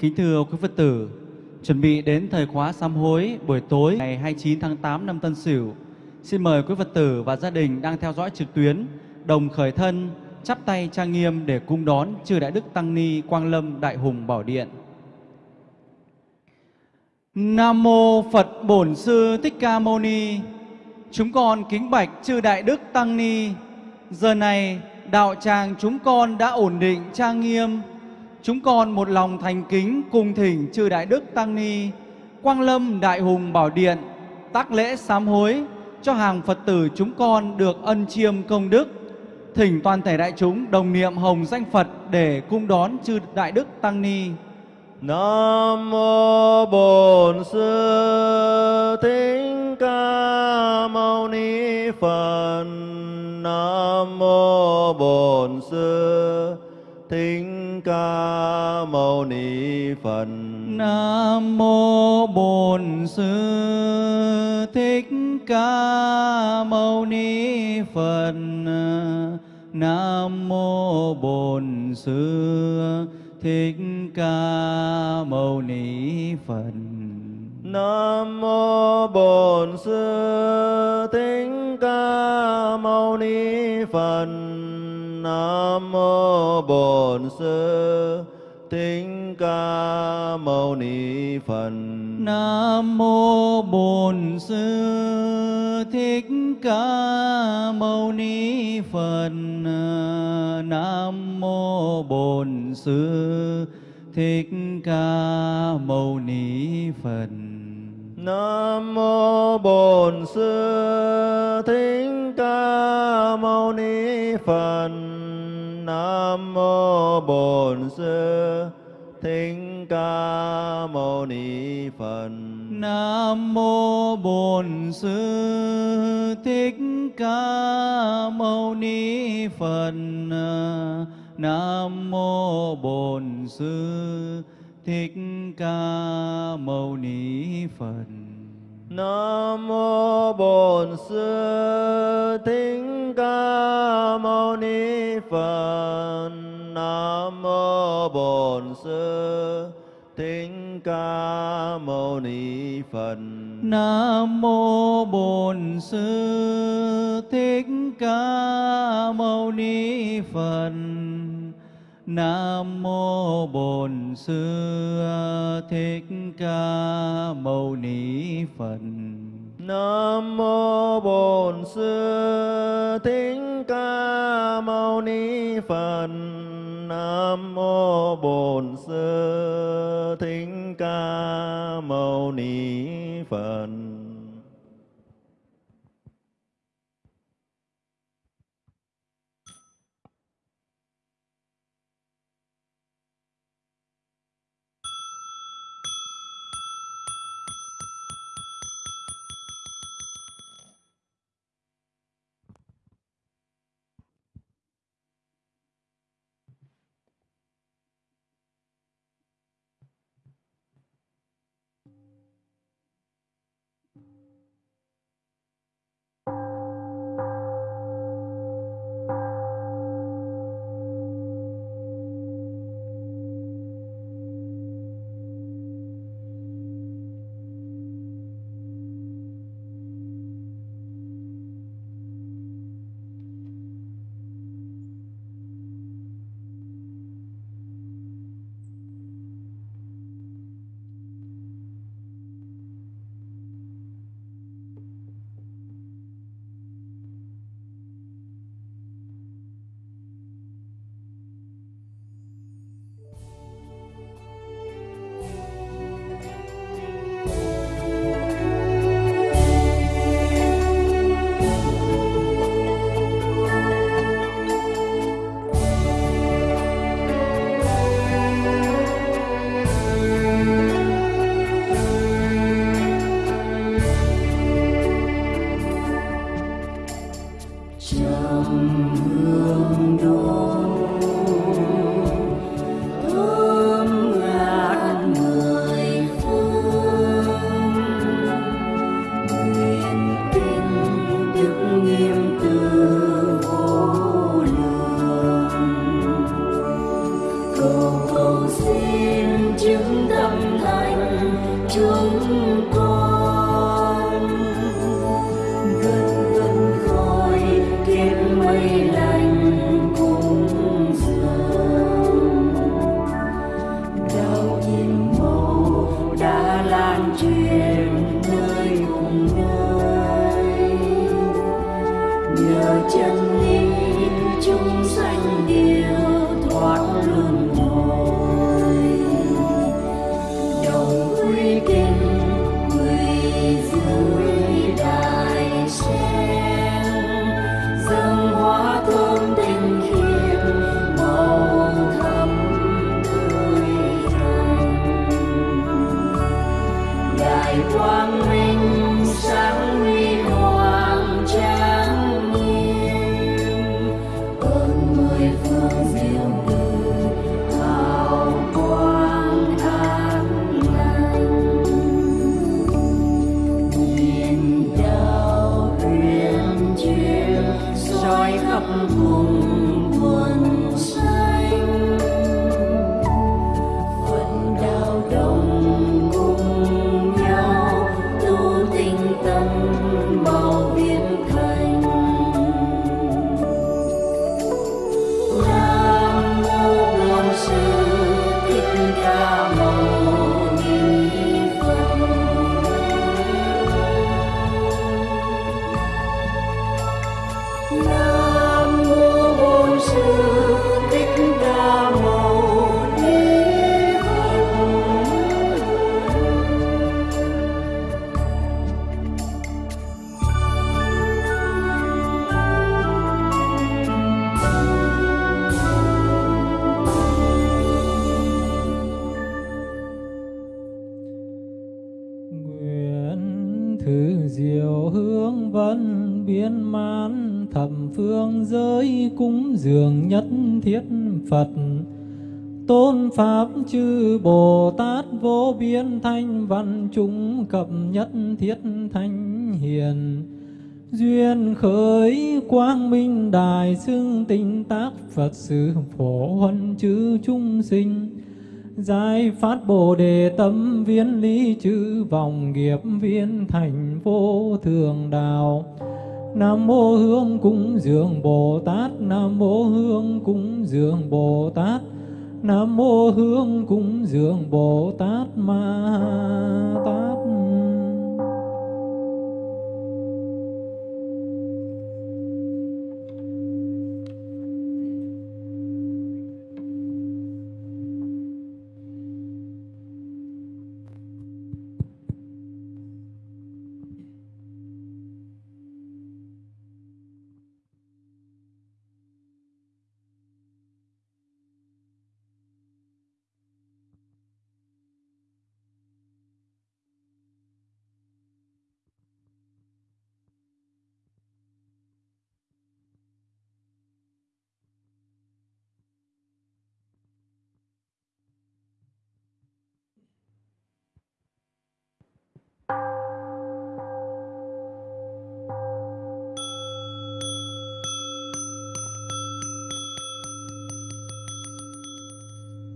Kính thưa quý Phật tử, chuẩn bị đến thời khóa sám hối buổi tối ngày 29 tháng 8 năm Tân Sửu. Xin mời quý Phật tử và gia đình đang theo dõi trực tuyến đồng khởi thân, chắp tay trang nghiêm để cung đón chư Đại Đức Tăng Ni Quang Lâm Đại Hùng Bảo Điện. Nam mô Phật Bổn Sư Thích Ca Mâu Ni. Chúng con kính bạch chư Đại Đức Tăng Ni. Giờ này đạo tràng chúng con đã ổn định trang nghiêm. Chúng con một lòng thành kính cùng thỉnh chư Đại Đức Tăng Ni, Quang Lâm Đại Hùng Bảo Điện, tác lễ sám hối cho hàng Phật tử chúng con được ân chiêm công đức. Thỉnh toàn thể đại chúng đồng niệm hồng danh Phật để cung đón chư Đại Đức Tăng Ni. Nam mô Bổn Sư Thích Ca Mâu Ni Phật. Nam mô Bổn Sư Thích Ca Mâu Ni Phật. Nam mô Bổn Sư Thích Ca Mâu Ni Phật. Nam mô Bổn Sư Thích Ca Mâu Ni Phật. Nam mô Bổn Sư Thích Ca Mâu Ni Phật. Nam mô Bổn Sư Thích Ca Mâu Ni Phật. Nam mô Bổn Sư Thích Ca Mâu Ni Phật. Nam mô Bổn Sư Thích Ca Mâu Ni Phật. Nam mô Bổn Sư Thích Ca Mâu Ni Phật. Nam mô Bổn Sư Thích Ca Mâu Ni Phật. Nam mô Bổn Sư Thích Ca Mâu Ni Phật. Nam mô Bổn Sư Thích Ca Mâu Ni Phật. Nam mô Bổn Sư Thích Ca Mâu Ni Phật. Nam mô Bổn Sư Thích Ca Mâu Ni Phật. Nam mô Bổn Sư Thích Ca Mâu Ni Phật. Nam mô Bổn Sư Thích Ca Mâu Ni Phật. Nam mô Bổn Sư Thích Ca Mâu Ni Phật. Nam mô Bổn Sư Thích Ca Mâu Ni Phật. quang minh. thiết Phật. Tôn Pháp chư Bồ Tát vô biên thanh văn chúng cập nhất thiết thanh hiền. Duyên khởi quang minh đài xưng tinh tác Phật sự phổ huân chư chúng sinh. Giải phát Bồ Đề tâm viên lý chữ vòng nghiệp viên thành vô thường đạo. Nam mô Hương cúng dường Bồ Tát. Nam mô Hương cúng dường Bồ Tát. Nam mô Hương cúng dường Bồ Tát Ma Tát.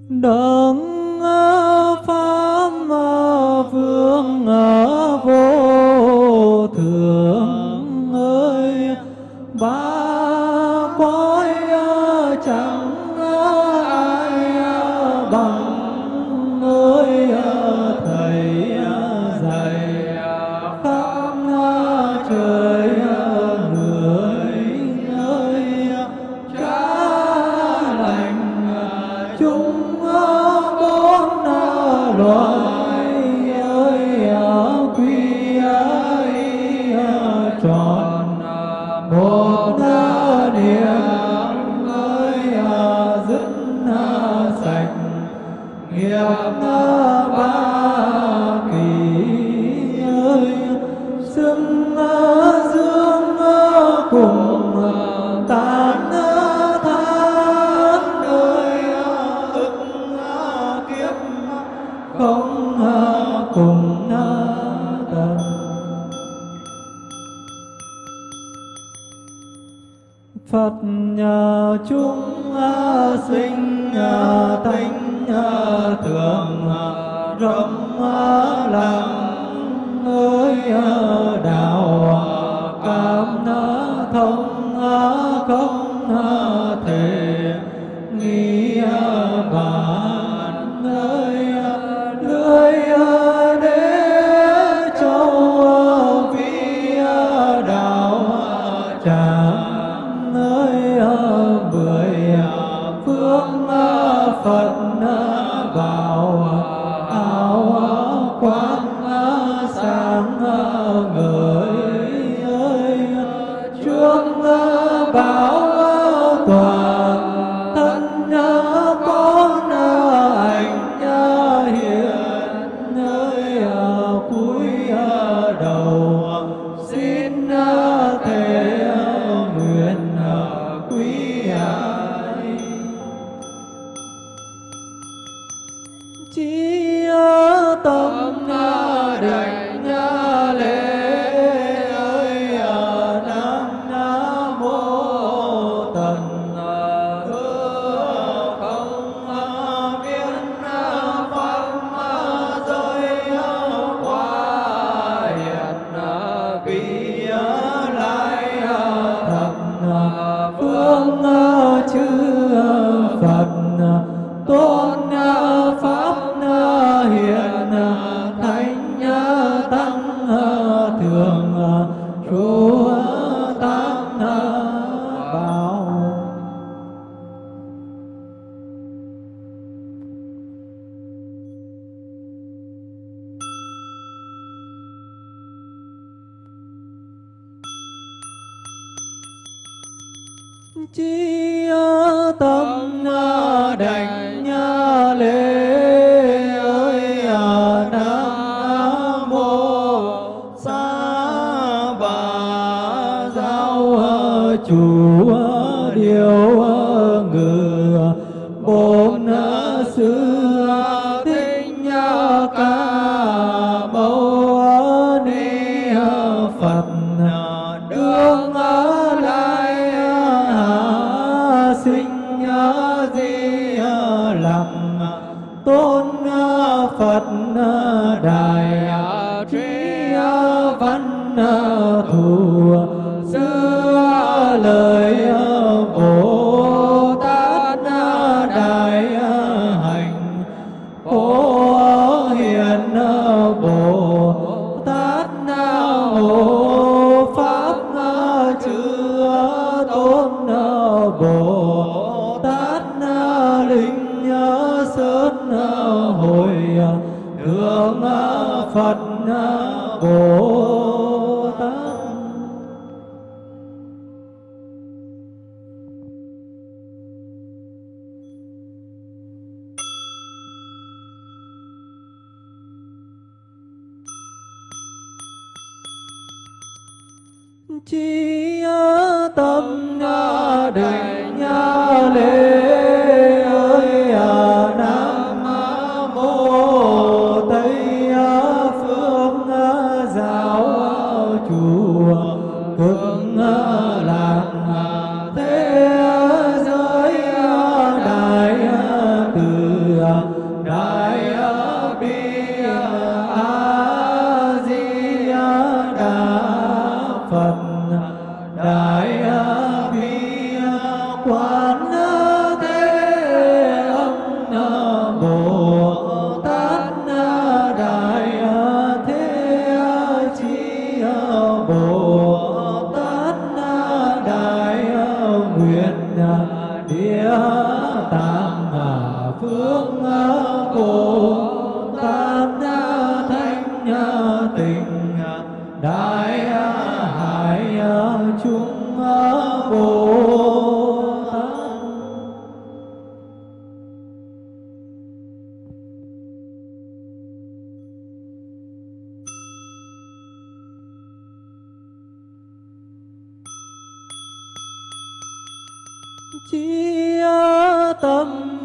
đấng pháp vương ngài. không không thể nghĩ bà thường trụ à, phật cổ chi tâm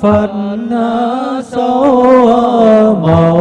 Phật số màu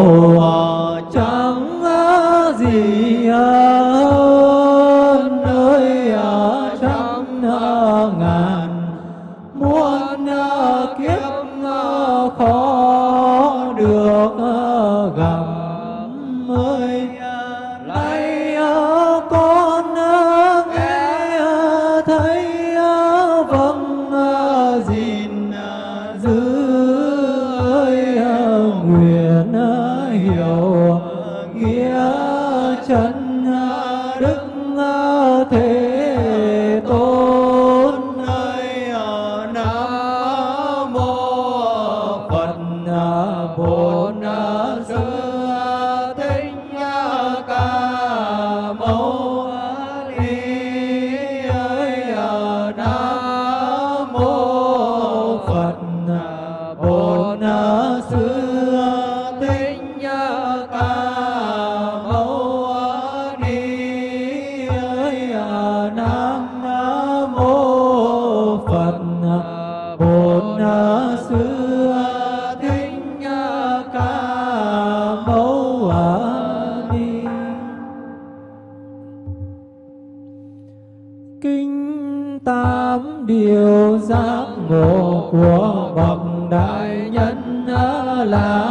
달라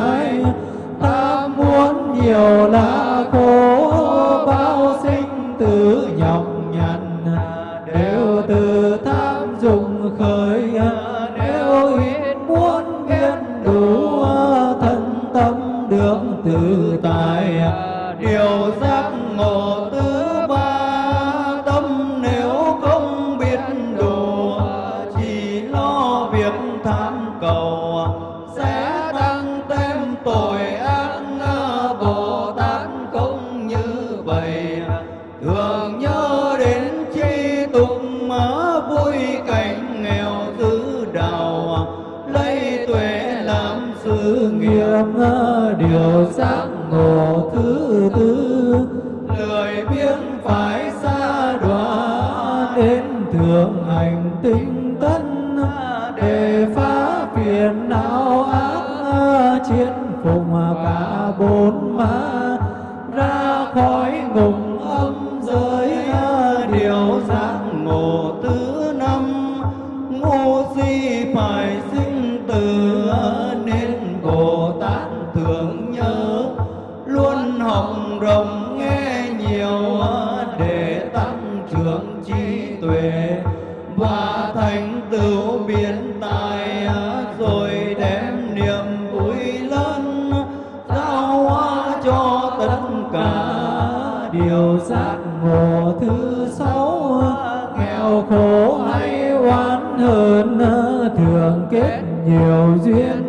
mãi ta muốn nhiều là cô bao kết nhiều duyên.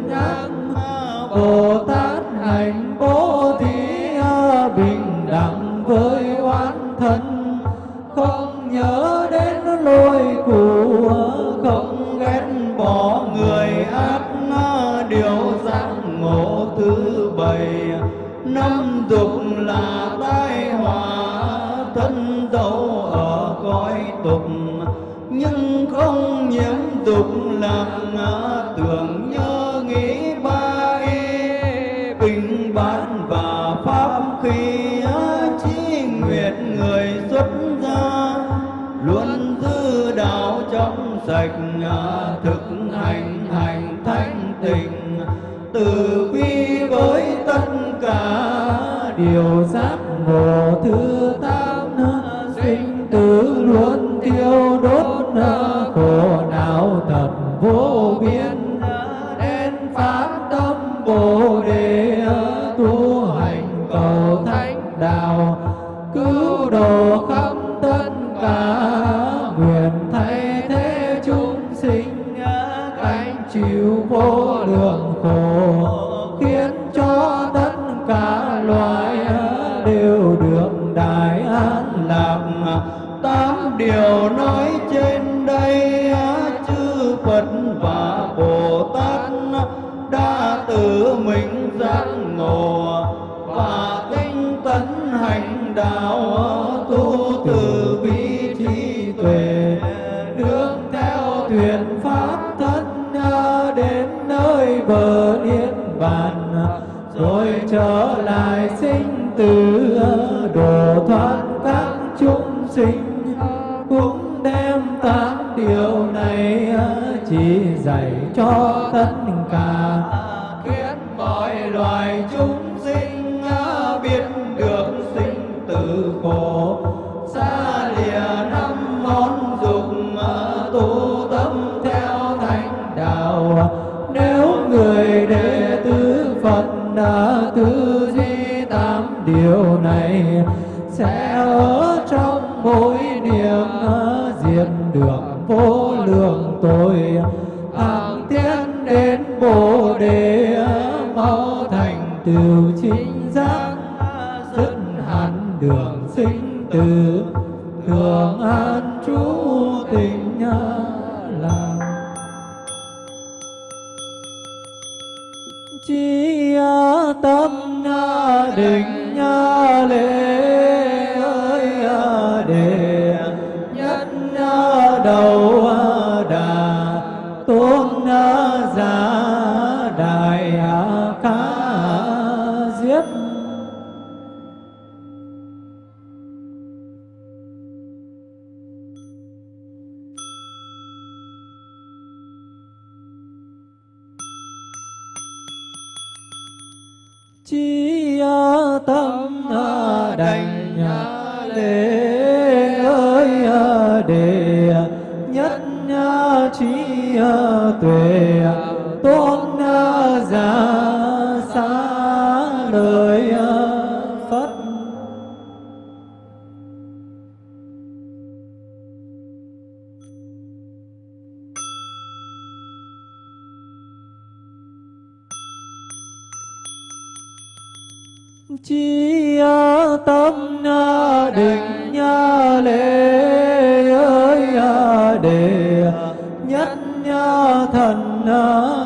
Yêu. thường an trú tình làng. Chi tâm định lễ ơi để nhất đầu đế ơi à, đề à, nhất trí à, tuệ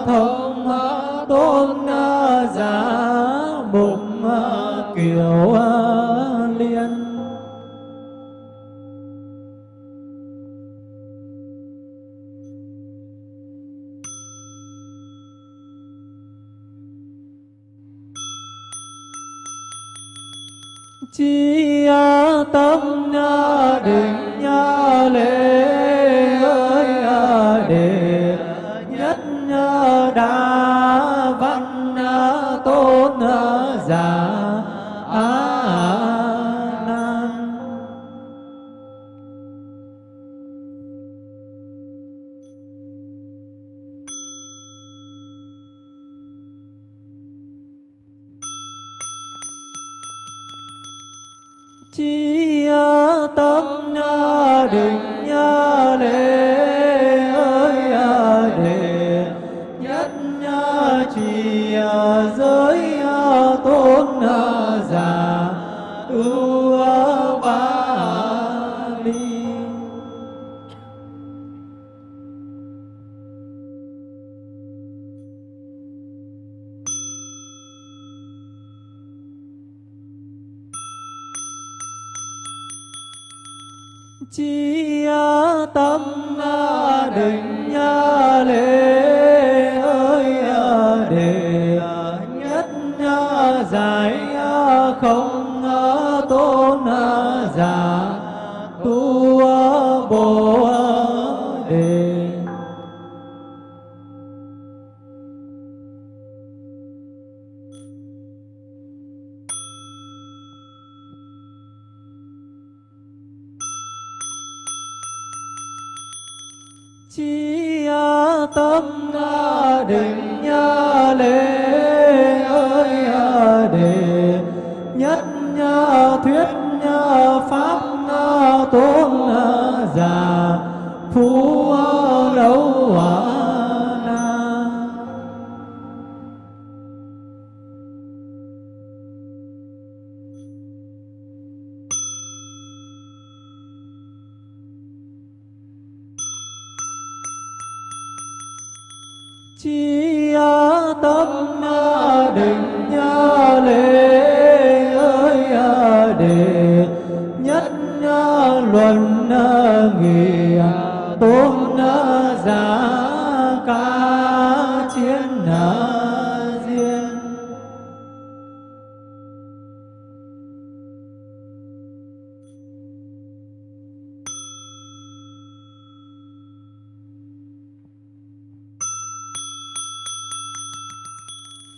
thông đôn giả mục kiều liên. Chi tâm nha định nha lễ giải à, không à, tôn à, giả.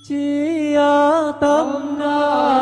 chi tâm na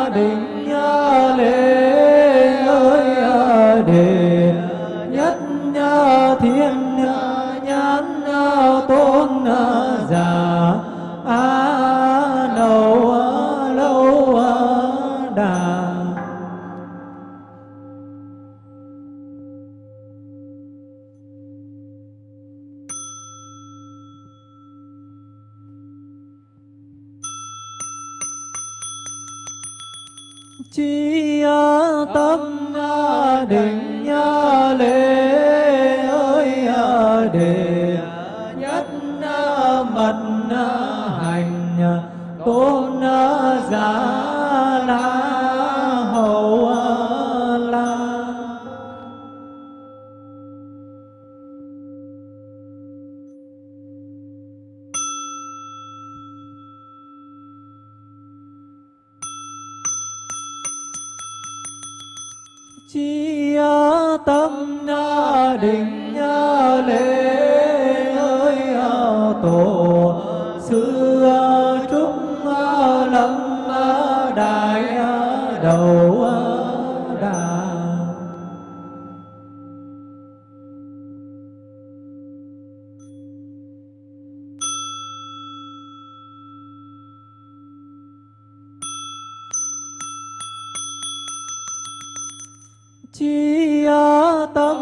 tấn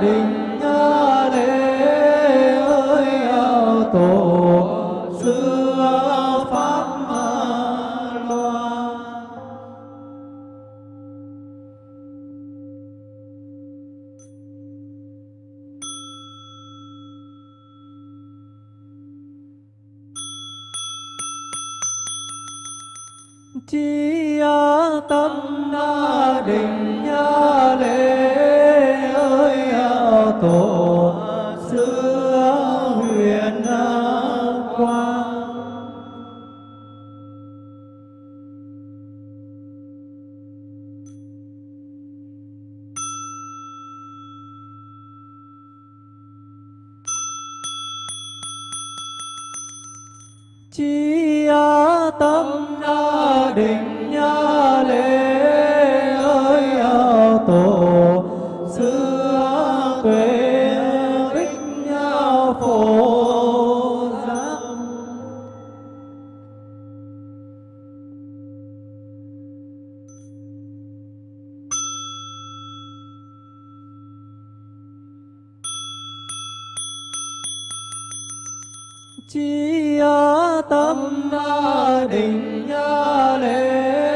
đình lễ ơi ao tổ chi tâm định lễ.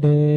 Đệ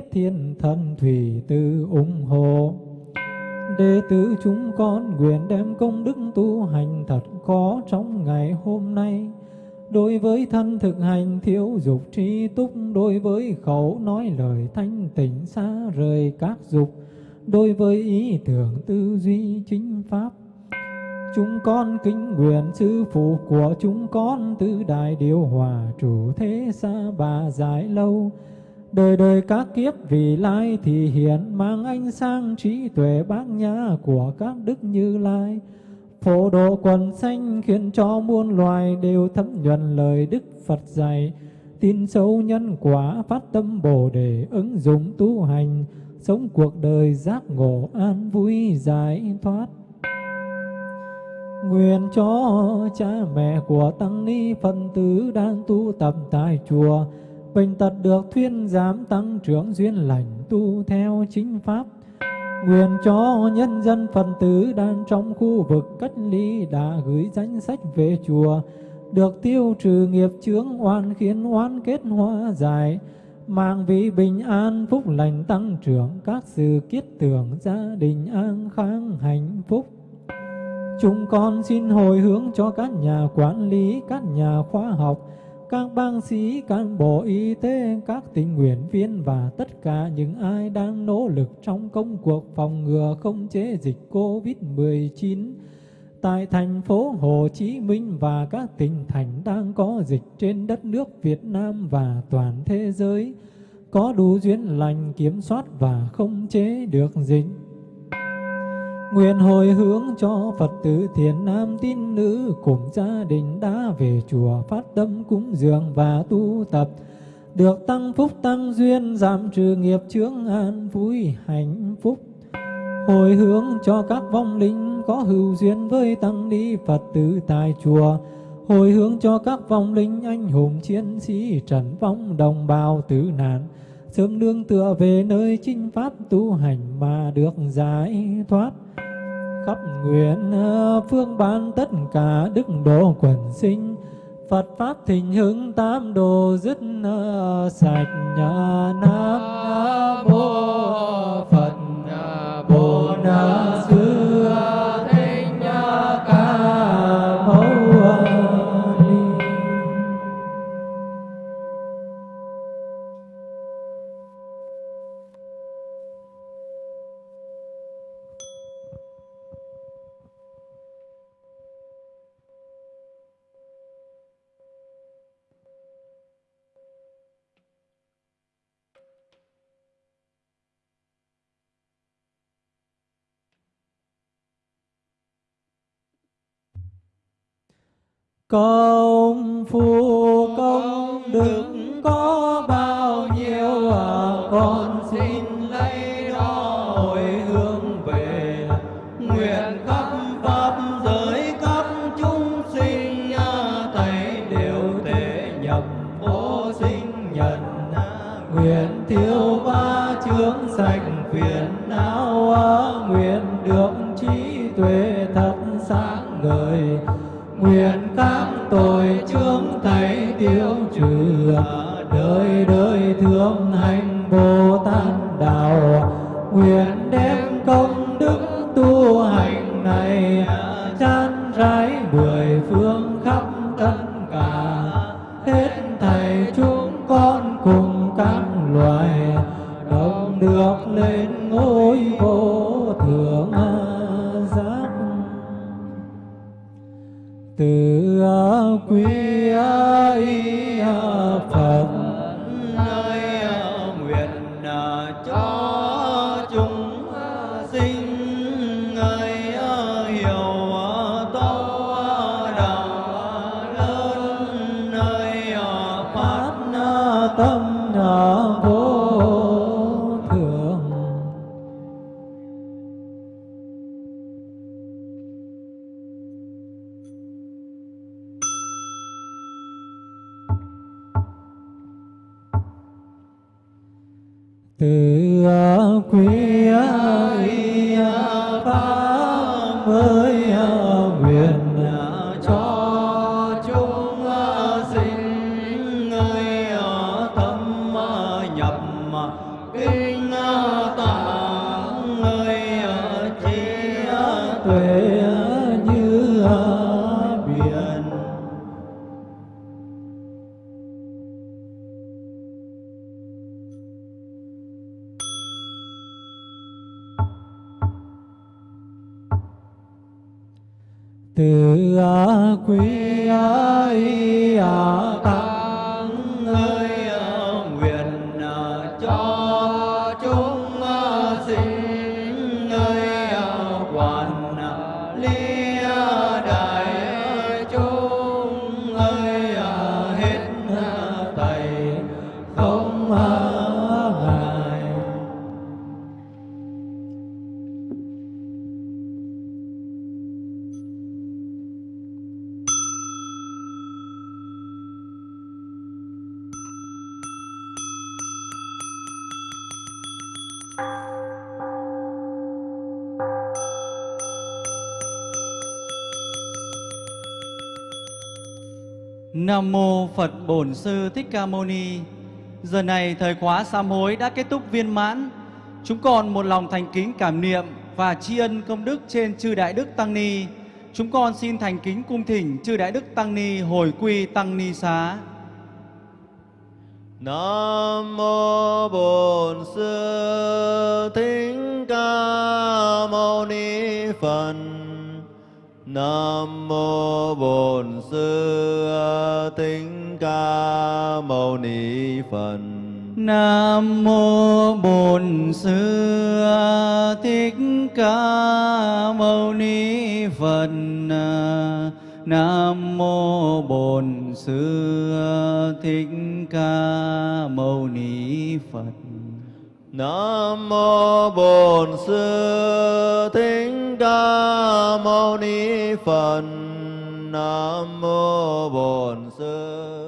tiếp Thiên Thần Thủy Tư ủng hộ. Đệ tử chúng con nguyện đem công đức tu hành thật có trong ngày hôm nay. Đối với thân thực hành thiếu dục trí túc, Đối với khẩu nói lời thanh tịnh xa rời các dục, Đối với ý tưởng tư duy chính pháp. Chúng con kính nguyện sư phụ của chúng con từ đại điều hòa chủ thế xa bà giải lâu. Đời đời các kiếp vì lai thì hiện Mang ánh sang trí tuệ bát nhã của các đức như lai Phổ độ quần sanh khiến cho muôn loài đều thấm nhuần lời Đức Phật dạy. Tin sâu nhân quả phát tâm Bồ đề ứng dụng tu hành, sống cuộc đời giác ngộ an vui giải thoát. Nguyện cho cha mẹ của Tăng Ni Phật tử đang tu tập tại chùa, bệnh tật được thuyên giảm tăng trưởng duyên lành tu theo chính pháp Nguyện cho nhân dân phần tử đang trong khu vực cách ly đã gửi danh sách về chùa, được tiêu trừ nghiệp chướng oan khiến oan kết hóa giải, mang vị bình an phúc lành tăng trưởng các sự kiết tưởng gia đình an khang hạnh phúc. Chúng con xin hồi hướng cho các nhà quản lý, các nhà khoa học, các bác sĩ, cán bộ y tế, các tình nguyện viên và tất cả những ai đang nỗ lực trong công cuộc phòng ngừa không chế dịch COVID-19 tại thành phố Hồ Chí Minh và các tỉnh thành đang có dịch trên đất nước Việt Nam và toàn thế giới có đủ duyên lành kiểm soát và không chế được dịch. Nguyện hồi hướng cho Phật tử thiền nam tín nữ cùng gia đình đã về chùa phát tâm cúng dường và tu tập, được tăng phúc tăng duyên giảm trừ nghiệp chướng an vui hạnh phúc. Hồi hướng cho các vong linh có hữu duyên với tăng ni Phật tử tại chùa, hồi hướng cho các vong linh anh hùng chiến sĩ trần vong đồng bào tử nạn, sớm nương tựa về nơi chinh pháp tu hành mà được giải thoát. Khắp nguyện ờ, phương ban tất cả đức độ quần sinh. Phật pháp thịnh hưng tam đồ dứt ờ, sạch nhà nam mô Phật ờ, bồ tát Công phu công đức có tâm Nam mô Phật Bổn Sư Thích Ca Mâu Ni. Giờ này thời khóa sám hối đã kết thúc viên mãn. Chúng con một lòng thành kính cảm niệm và tri ân công đức trên chư đại đức tăng ni. Chúng con xin thành kính cung thỉnh chư đại đức tăng ni hồi quy tăng ni xá. Nam mô Bổn Sư Thích Ca Mâu Ni Phật. Nam mô Bổn Sư Thích Ca Mâu Ni Phật. Nam mô Bổn Sư Thích Ca Mâu Ni Phật. Nam mô Bổn Sư Thích Ca Mâu Ni Phật. Nam mô Bổn Sư Thích Mâu Ni Phật. Nam mô Bổn Sư